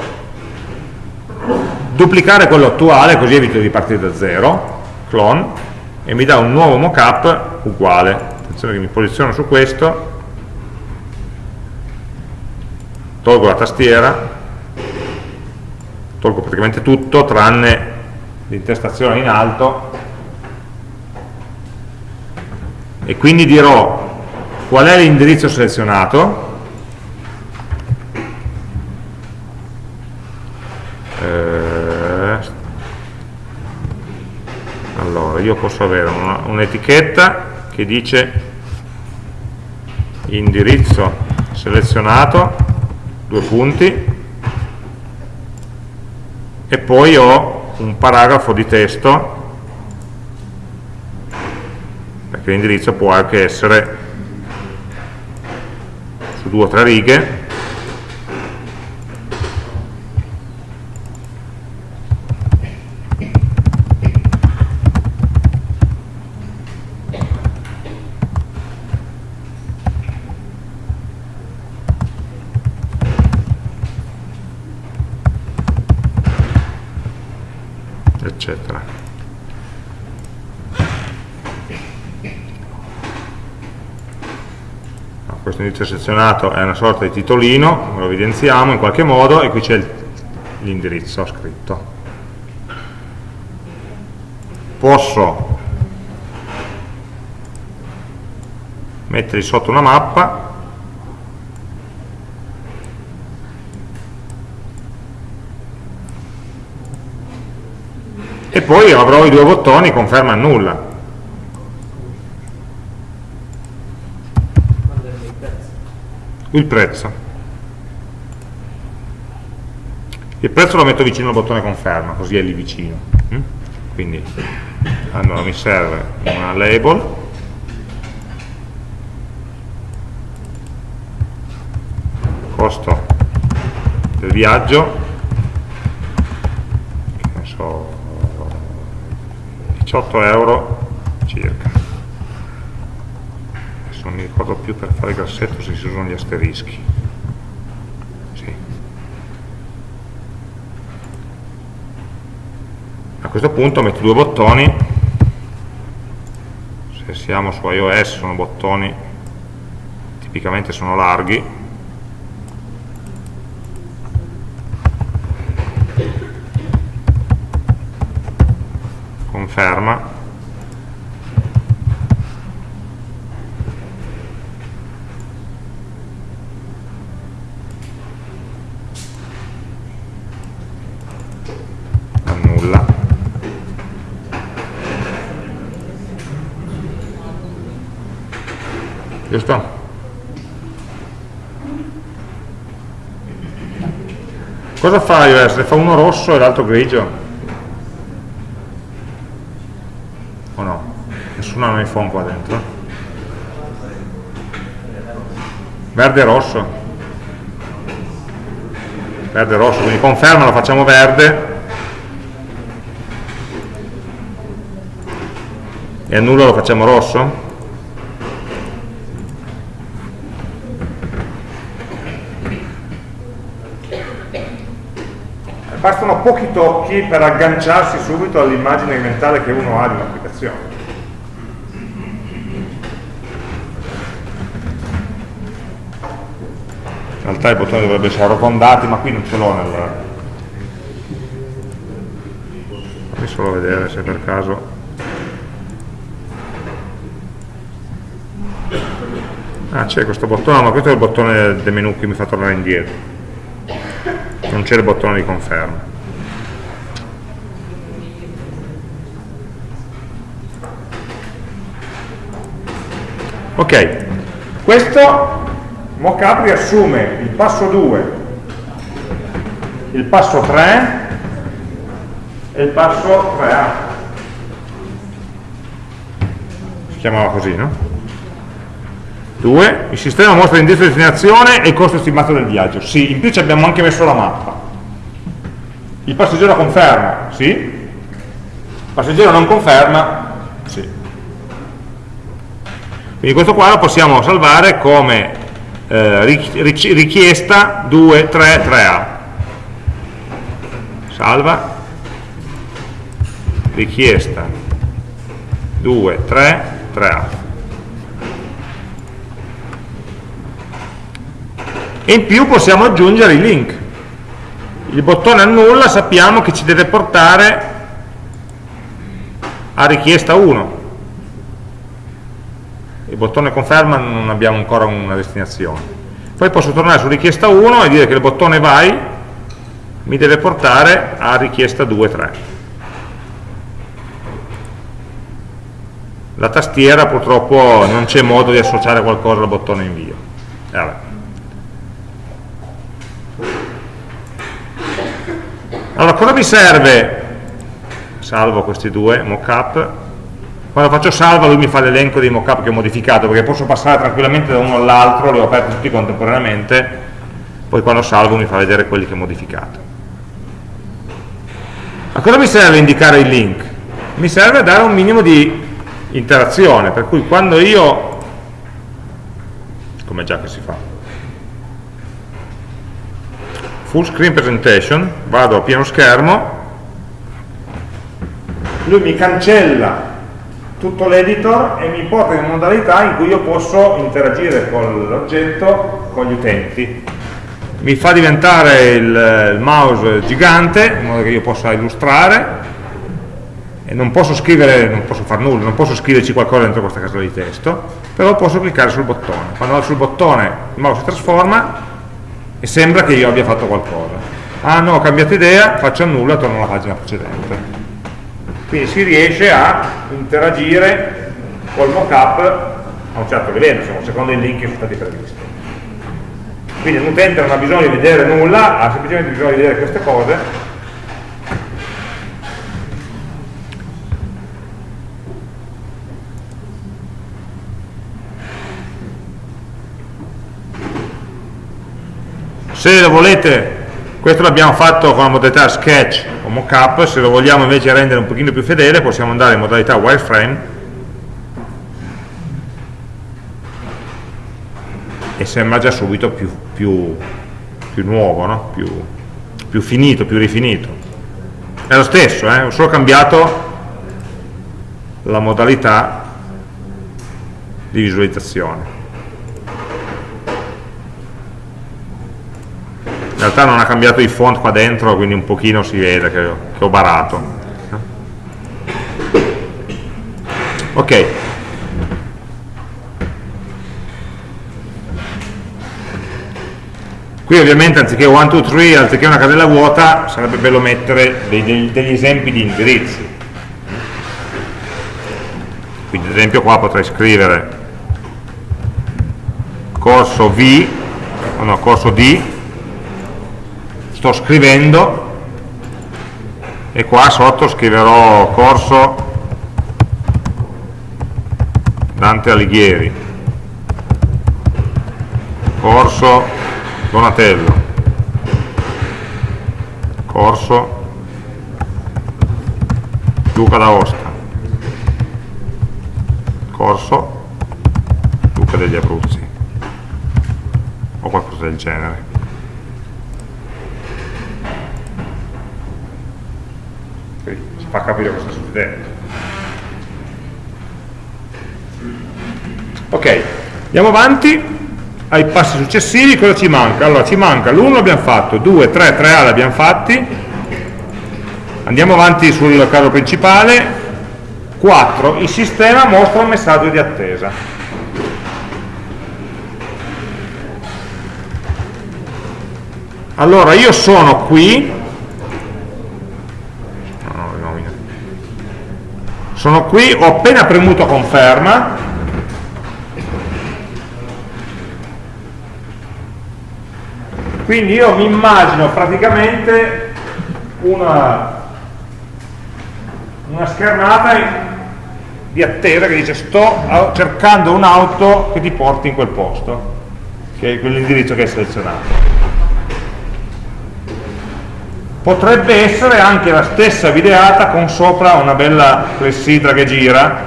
duplicare quello attuale così evito di partire da zero clone e mi dà un nuovo mockup uguale. Attenzione che mi posiziono su questo. Tolgo la tastiera. Tolgo praticamente tutto tranne l'intestazione in alto. E quindi dirò qual è l'indirizzo selezionato io posso avere un'etichetta che dice indirizzo selezionato, due punti, e poi ho un paragrafo di testo, perché l'indirizzo può anche essere su due o tre righe, indirizzo selezionato è una sorta di titolino, lo evidenziamo in qualche modo e qui c'è l'indirizzo scritto. Posso mettergli sotto una mappa e poi avrò i due bottoni conferma e nulla il prezzo. Il prezzo lo metto vicino al bottone conferma così è lì vicino. Mm? quindi allora mi serve una label. Costo del viaggio. Che so 18 euro circa. Non mi ricordo più per fare il grassetto se si usano gli asterischi. Sì. a questo punto metto due bottoni. Se siamo su iOS sono bottoni tipicamente sono larghi conferma giusto? Cosa fa iOS? Ne fa uno rosso e l'altro grigio? O no? Nessuno ha un iPhone qua dentro? Verde e rosso? Verde e rosso, quindi conferma lo facciamo verde e annulla lo facciamo rosso? Bastano pochi tocchi per agganciarsi subito all'immagine mentale che uno ha di un'applicazione. In realtà i bottoni dovrebbero essere arrotondati, ma qui non ce l'ho nel... Fammi solo vedere se per caso... Ah, c'è questo bottone, ma questo è il bottone del menu che mi fa tornare indietro non c'è il bottone di conferma ok questo mockup riassume il passo 2 il passo 3 e il passo 3A si chiamava così no? 2, il sistema mostra l'indirizzo di destinazione e il costo stimato del viaggio. Sì, in più ci abbiamo anche messo la mappa. Il passeggero conferma? Sì. Il passeggero non conferma? Sì. Quindi questo qua lo possiamo salvare come eh, richiesta 2, 3, 3A. Salva. Richiesta 2, 3, 3A. E in più possiamo aggiungere i link. Il bottone annulla sappiamo che ci deve portare a richiesta 1 il bottone conferma non abbiamo ancora una destinazione. Poi posso tornare su richiesta 1 e dire che il bottone vai mi deve portare a richiesta 2, 3 la tastiera purtroppo non c'è modo di associare qualcosa al bottone invio. Eh, Allora, cosa mi serve? Salvo questi due mockup. Quando faccio salva lui mi fa l'elenco dei mockup che ho modificato, perché posso passare tranquillamente da uno all'altro, li ho aperti tutti contemporaneamente, poi quando salvo mi fa vedere quelli che ho modificato. A cosa mi serve indicare il link? Mi serve dare un minimo di interazione, per cui quando io, come già che si fa, full screen presentation, vado a pieno schermo, lui mi cancella tutto l'editor e mi porta in modalità in cui io posso interagire con l'oggetto, con gli utenti. Mi fa diventare il, il mouse gigante, in modo che io possa illustrare, e non posso scrivere, non posso fare nulla, non posso scriverci qualcosa dentro questa casella di testo, però posso cliccare sul bottone. Quando vado sul bottone il mouse si trasforma e sembra che io abbia fatto qualcosa. Ah no, ho cambiato idea, faccio nulla, torno alla pagina precedente. Quindi si riesce a interagire col mockup a un certo livello, insomma, secondo i link che sono stati previsti. Quindi l'utente non ha bisogno di vedere nulla, ha semplicemente bisogno di vedere queste cose se lo volete questo l'abbiamo fatto con la modalità sketch o mockup se lo vogliamo invece rendere un pochino più fedele possiamo andare in modalità wireframe e sembra già subito più, più, più nuovo no? più, più finito, più rifinito è lo stesso, eh? ho solo cambiato la modalità di visualizzazione realtà non ha cambiato i font qua dentro quindi un pochino si vede che, che ho barato. Ok. Qui ovviamente anziché 1, 2, 3 anziché una casella vuota sarebbe bello mettere dei, degli esempi di indirizzi. Quindi ad esempio qua potrei scrivere corso V o no, corso D sto scrivendo e qua sotto scriverò corso Dante Alighieri. Corso Donatello. Corso Luca d'Aosta. Corso Luca degli Abruzzi. O qualcosa del genere Quindi ci fa capire cosa sta succedendo ok andiamo avanti. Ai passi successivi cosa ci manca? allora ci manca l'1 l'abbiamo fatto 2, 3, 3A l'abbiamo fatti. Andiamo avanti sul caso principale. 4 il sistema mostra un messaggio di attesa. Allora io sono qui sono qui, ho appena premuto conferma. Quindi io mi immagino praticamente una, una schermata di attesa che dice sto cercando un'auto che ti porti in quel posto che è quell'indirizzo che hai selezionato potrebbe essere anche la stessa videata con sopra una bella clessidra che gira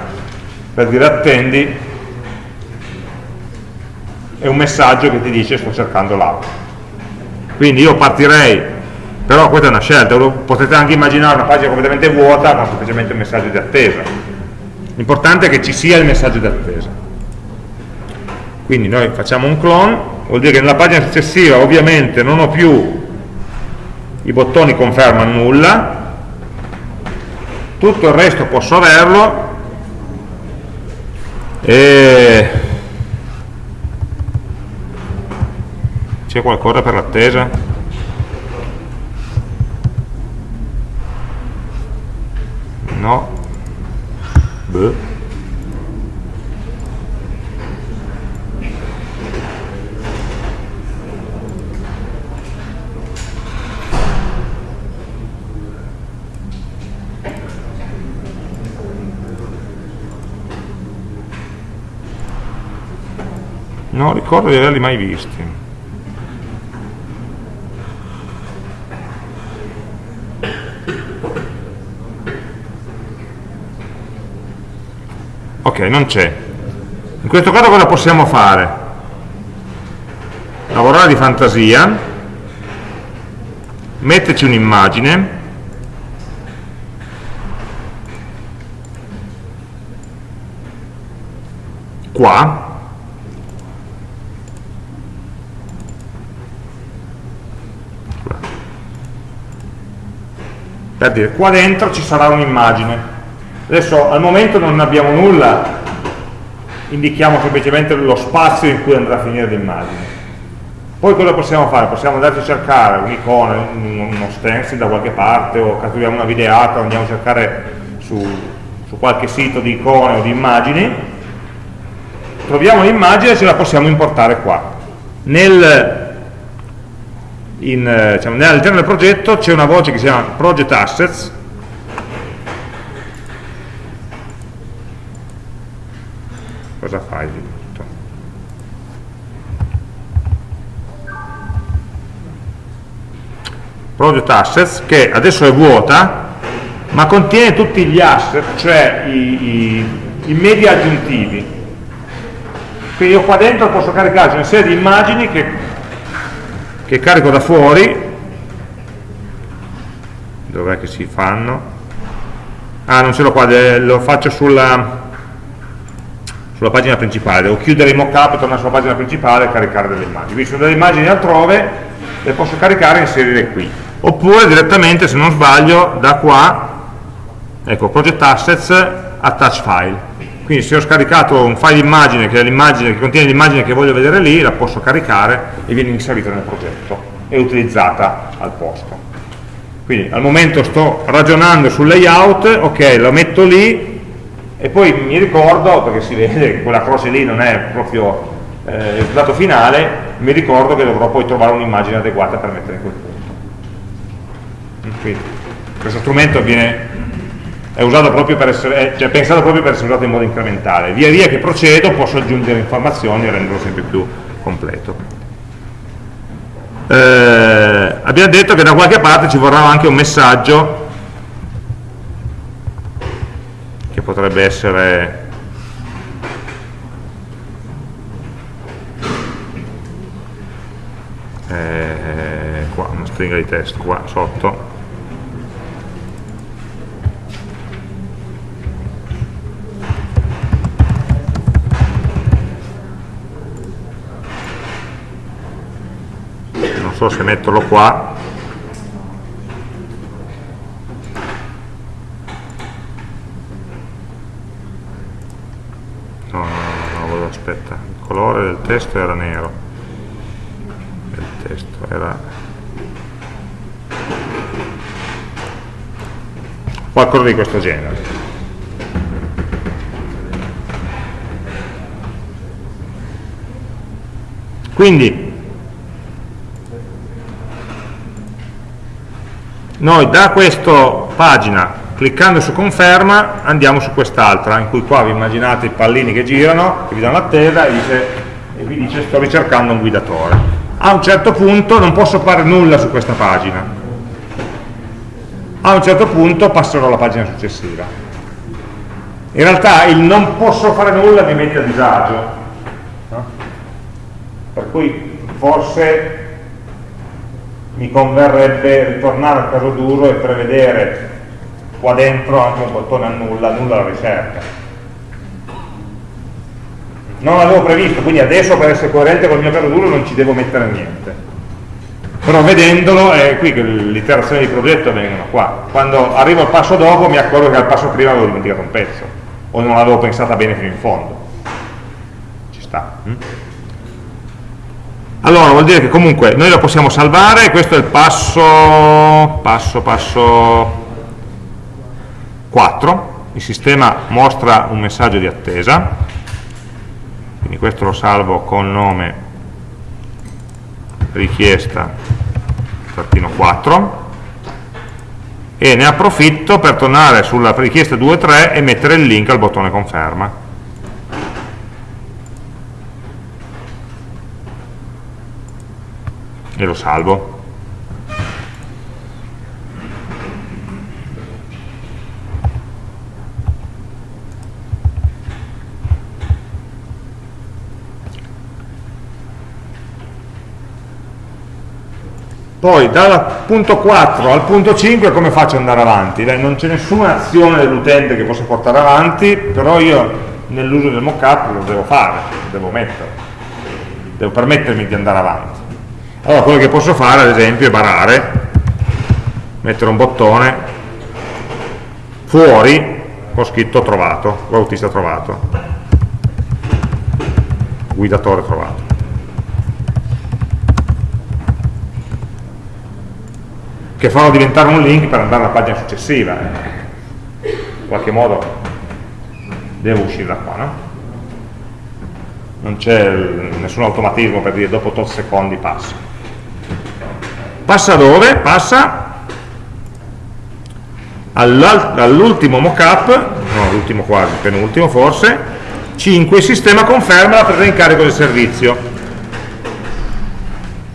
per dire attendi e un messaggio che ti dice sto cercando l'auto quindi io partirei però questa è una scelta potete anche immaginare una pagina completamente vuota con semplicemente un messaggio di attesa. L'importante è che ci sia il messaggio di attesa. Quindi noi facciamo un clone vuol dire che nella pagina successiva ovviamente non ho più i bottoni conferma nulla tutto il resto posso averlo e c'è qualcosa per l'attesa? no Beh. Non ricordo di averli mai visti ok non c'è in questo caso cosa possiamo fare? lavorare di fantasia metterci un'immagine qua per dire qua dentro ci sarà un'immagine. Adesso al momento non abbiamo nulla. Indichiamo semplicemente lo spazio in cui andrà a finire l'immagine. Poi cosa possiamo fare? possiamo andarci a cercare un'icona, uno stencil da qualche parte o catturiamo una videata andiamo a cercare su, su qualche sito di icone o di immagini. Troviamo l'immagine e ce la possiamo importare qua. Nel in, eh, diciamo, all'interno del progetto c'è una voce che si chiama Project Assets cosa fai di tutto? Project Assets che adesso è vuota ma contiene tutti gli asset cioè i, i, i media aggiuntivi quindi io qua dentro posso caricarci una serie di immagini che che carico da fuori. Dov'è che si fanno? Ah non ce l'ho qua lo faccio sulla, sulla pagina principale. Devo chiudere il mockup tornare sulla pagina principale e caricare delle immagini. Quindi sono delle immagini altrove le posso caricare e inserire qui. Oppure direttamente se non sbaglio da qua ecco project assets attach file quindi se ho scaricato un file immagine che, che contiene l'immagine che voglio vedere lì, la posso caricare e viene inserita nel progetto e utilizzata al posto. Quindi al momento sto ragionando sul layout, ok, lo metto lì e poi mi ricordo, perché si vede che quella croce lì non è proprio eh, il risultato finale, mi ricordo che dovrò poi trovare un'immagine adeguata per mettere in quel punto. Quindi, questo strumento viene, è, essere, è cioè, pensato proprio per essere usato in modo incrementale. Via via che procedo posso aggiungere informazioni e renderlo sempre più completo. Eh, abbiamo detto che da qualche parte ci vorrà anche un messaggio che potrebbe essere eh, qua una stringa di testo qua sotto so se metterlo qua. No, no, no, no, aspetta. Il colore del testo era nero. Testo era qualcosa di questo genere. Quindi noi da questa pagina cliccando su conferma andiamo su quest'altra in cui qua vi immaginate i pallini che girano che vi danno l'attesa e, e vi dice sto ricercando un guidatore a un certo punto non posso fare nulla su questa pagina. A un certo punto passerò alla pagina successiva. In realtà il non posso fare nulla mi mette a disagio no? per cui forse mi converrebbe ritornare al caso duro e prevedere qua dentro anche un bottone annulla, annulla la ricerca non l'avevo previsto, quindi adesso per essere coerente con il mio caso duro non ci devo mettere niente. Però vedendolo è qui che le iterazioni di progetto vengono qua. Quando arrivo al passo dopo mi accorgo che al passo prima avevo dimenticato un pezzo, o non l'avevo pensata bene fino in fondo. Ci sta. Hm? Allora, vuol dire che comunque noi lo possiamo salvare, questo è il passo, passo, passo 4, il sistema mostra un messaggio di attesa, quindi questo lo salvo con nome richiesta trattino 4 e ne approfitto per tornare sulla richiesta 2.3 e mettere il link al bottone conferma e lo salvo Poi dal punto 4 al punto 5 come faccio ad andare avanti? Beh, non c'è nessuna azione dell'utente che possa portare avanti, però io nell'uso del mockup lo devo fare, lo devo mettere, devo permettermi di andare avanti. Allora quello che posso fare ad esempio è barare, mettere un bottone fuori ho scritto trovato, l'autista trovato, guidatore trovato. che fanno diventare un link per andare alla pagina successiva. Eh. In qualche modo devo uscire da qua, no? Non c'è nessun automatismo per dire dopo tot secondi passa. Passa dove? Passa all'ultimo mockup, no, l'ultimo quasi, penultimo forse, 5, sistema conferma la presa in carico del servizio.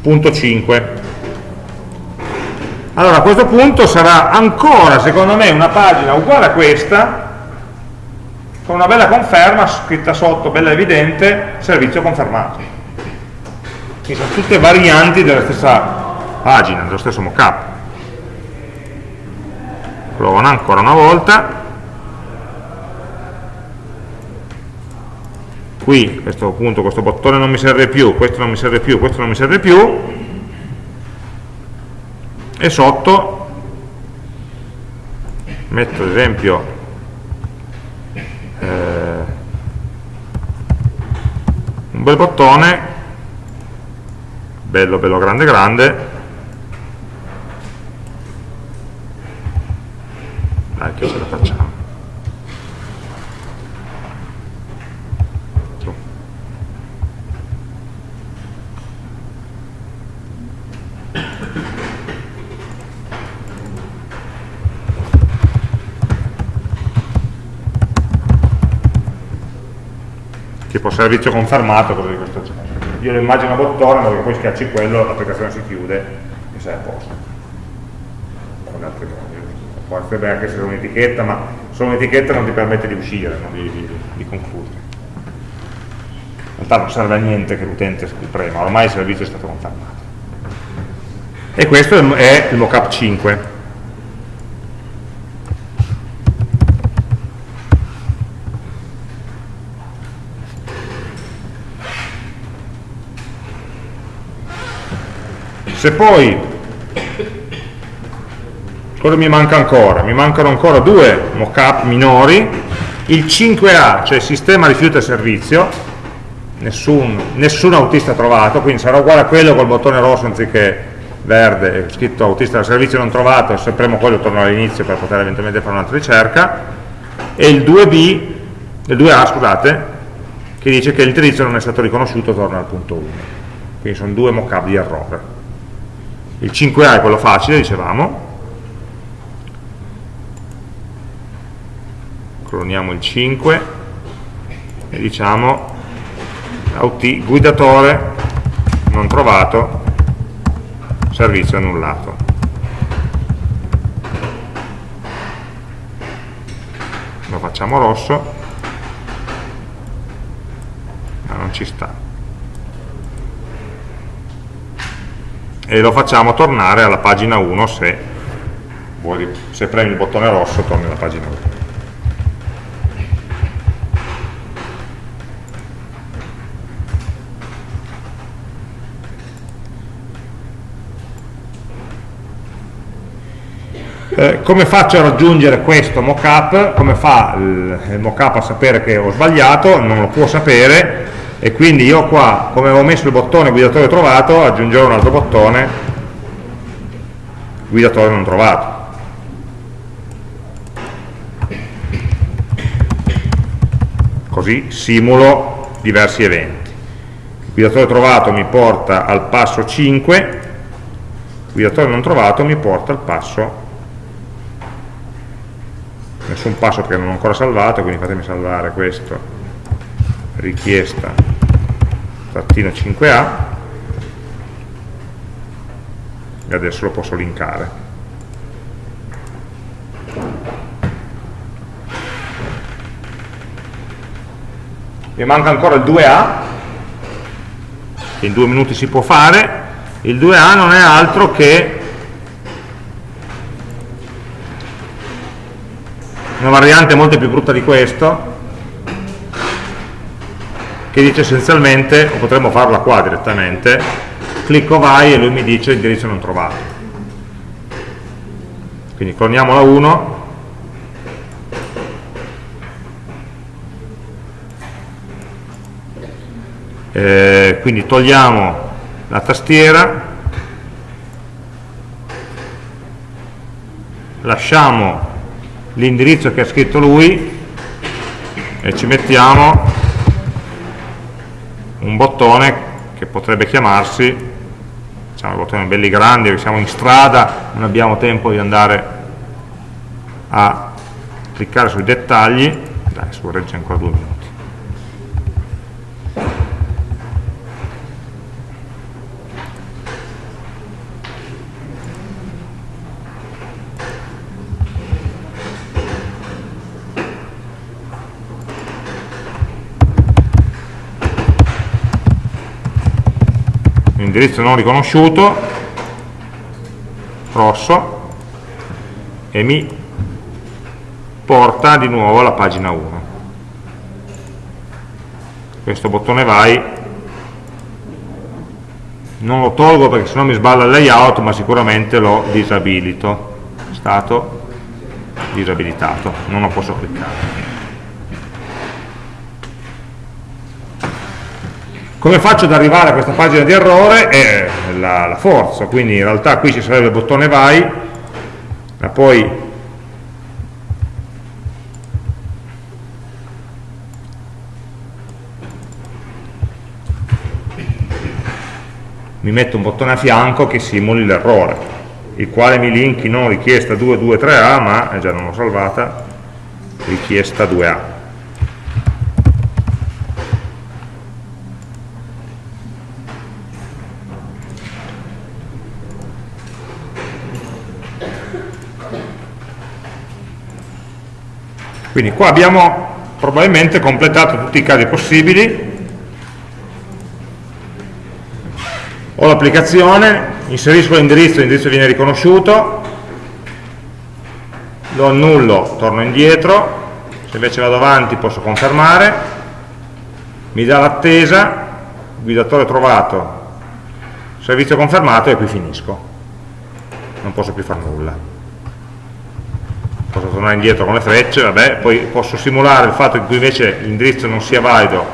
Punto 5 allora a questo punto sarà ancora secondo me una pagina uguale a questa con una bella conferma scritta sotto, bella evidente, servizio confermato quindi sono tutte varianti della stessa pagina, dello stesso mockup. Provo ancora una volta. Qui questo punto, questo bottone non mi serve più, questo non mi serve più, questo non mi serve più. E sotto metto ad esempio eh, un bel bottone bello bello grande grande anche se la facciamo. Tipo servizio confermato cose di questo genere. Io lo immagino a bottone ma che poi schiacci quello l'applicazione si chiude e sei a posto. Con altri cose. Può essere anche essere un'etichetta, ma solo un'etichetta non ti permette di uscire, no? di, di, di concludere. In realtà non serve a niente che l'utente prema, ormai il servizio è stato confermato. E questo è il mockup 5. Se poi, cosa mi manca ancora? Mi mancano ancora due mockup minori, il 5A, cioè sistema rifiuto e servizio, nessun, nessun autista trovato, quindi sarà uguale a quello col bottone rosso anziché verde, scritto autista del servizio non trovato, se premo quello torno all'inizio per poter eventualmente fare un'altra ricerca, e il 2B, il 2A scusate, che dice che l'indirizzo non è stato riconosciuto, torna al punto 1. Quindi sono due mockup di errore il 5A è quello facile, dicevamo, cloniamo il 5 e diciamo guidatore non trovato, servizio annullato. Lo facciamo rosso, ma non ci sta. e lo facciamo tornare alla pagina 1 se, se premi il bottone rosso torni alla pagina 1 Eh, come faccio a raggiungere questo mockup? Come fa il, il mockup a sapere che ho sbagliato? Non lo può sapere, e quindi io qua, come avevo messo il bottone guidatore trovato, aggiungerò un altro bottone guidatore non trovato. Così simulo diversi eventi. Il guidatore trovato mi porta al passo 5, il guidatore non trovato mi porta al passo nessun passo perché non ho ancora salvato, quindi fatemi salvare questo. Richiesta trattino 5A e adesso lo posso linkare. Mi manca ancora il 2A che in due minuti si può fare. Il 2A non è altro che una variante molto più brutta di questo che dice essenzialmente, o potremmo farla qua direttamente, clicco vai e lui mi dice indirizzo non trovato. Quindi cloniamo la 1, eh, quindi togliamo la tastiera, lasciamo l'indirizzo che ha scritto lui e ci mettiamo un bottone che potrebbe chiamarsi, diciamo bottoni belli grandi, siamo in strada, non abbiamo tempo di andare a cliccare sui dettagli, dai, su regge ancora due minuti. Indirizzo non riconosciuto rosso e mi porta di nuovo alla pagina 1 questo bottone vai. Non lo tolgo perché sennò mi sballa il layout ma sicuramente lo disabilito. Stato disabilitato. Non lo posso cliccare Come faccio ad arrivare a questa pagina di errore? È la, la forza, quindi in realtà qui ci sarebbe il bottone vai, ma poi mi metto un bottone a fianco che simuli l'errore, il quale mi linki non richiesta 223A, ma, eh già non l'ho salvata, richiesta 2A. Quindi qua abbiamo probabilmente completato tutti i casi possibili, ho l'applicazione, inserisco l'indirizzo, l'indirizzo viene riconosciuto, lo annullo, torno indietro, se invece vado avanti posso confermare, mi dà l'attesa, guidatore trovato, servizio confermato e qui finisco, non posso più fare nulla posso tornare indietro con le frecce, vabbè, poi posso simulare il fatto che qui invece l'indirizzo non sia valido,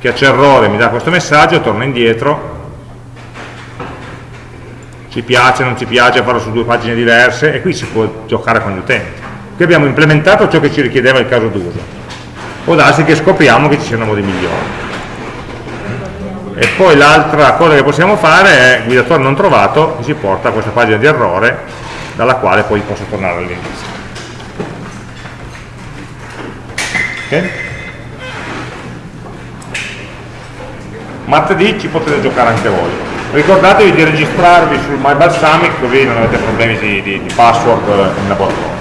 che c'è errore, mi dà questo messaggio, torno indietro, ci piace, non ci piace, farlo su due pagine diverse e qui si può giocare con gli utenti. Qui abbiamo implementato ciò che ci richiedeva il caso d'uso. Può darsi che scopriamo che ci siano modi migliori. E poi l'altra cosa che possiamo fare è guidatore non trovato, che ci porta a questa pagina di errore dalla quale poi posso tornare all'inizio. Martedì ci potete giocare anche voi. Ricordatevi di registrarvi sul My Balsamic così non avete problemi di, di, di password in laboratorio.